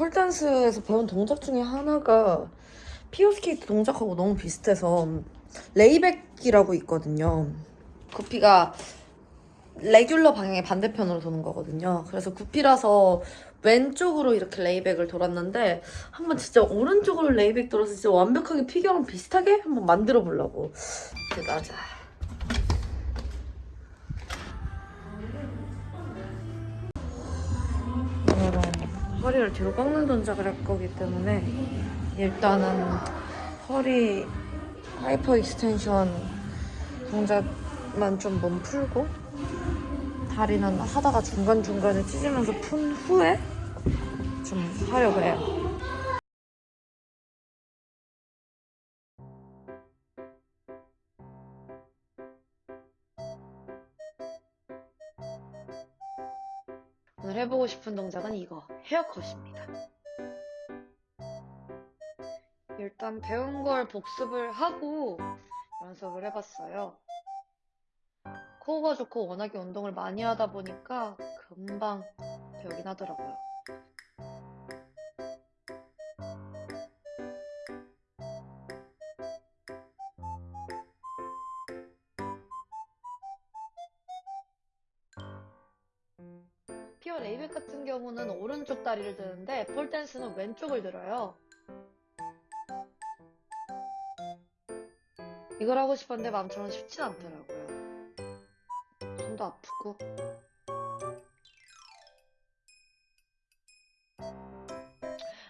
폴댄스에서 배운 동작 중에 하나가 피겨스케이트 동작하고 너무 비슷해서 layback이라고 있거든요. goofy가 regular 방향의 반대편으로 도는 거거든요. 그래서 goofy라서 왼쪽으로 이렇게 layback을 돌았는데 한번 진짜 오른쪽으로 layback 돌아서 진짜 완벽하게 피겨랑 비슷하게 한번 만들어 보려고. 이렇게 나자. 허리를 뒤로 꺾는 동작을 할 거기 때문에 일단은 허리 hyperextension 동작만 좀 몸 풀고 다리는 하다가 중간중간에 찢으면서 푼 후에 좀 하려고 해요. 오늘 해보고 싶은 동작은 이거 헤어컷입니다. 일단 배운 걸 복습을 하고 연습을 해봤어요. 코어가 좋고 워낙에 운동을 많이 하다 보니까 금방 배우긴 하더라고요. 피어 레이백 같은 경우는 오른쪽 다리를 드는데 폴댄스는 왼쪽을 들어요. 이걸 하고 싶었는데 마음처럼 쉽진 않더라고요. 손도 아프고.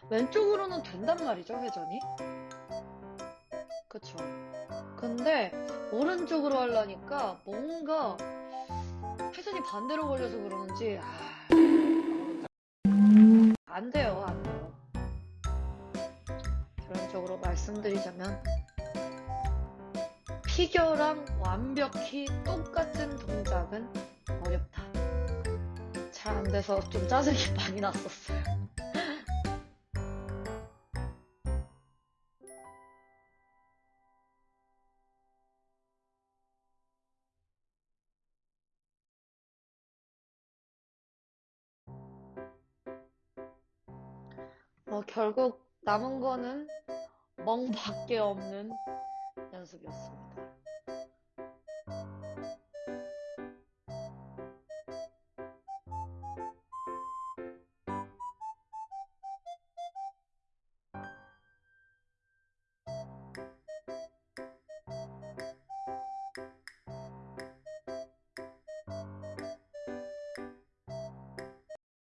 왼쪽으로는 된단 말이죠, 회전이. 그쵸. 근데 오른쪽으로 하려니까 뭔가 회전이 반대로 걸려서 그러는지 아, 안 돼요, 안 돼요. 결론적으로 말씀드리자면 피겨랑 완벽히 똑같은 동작은 어렵다. 잘 안 돼서 좀 짜증이 많이 났었어요. 어, 결국 남은 거는 멍밖에 없는 연습이었습니다.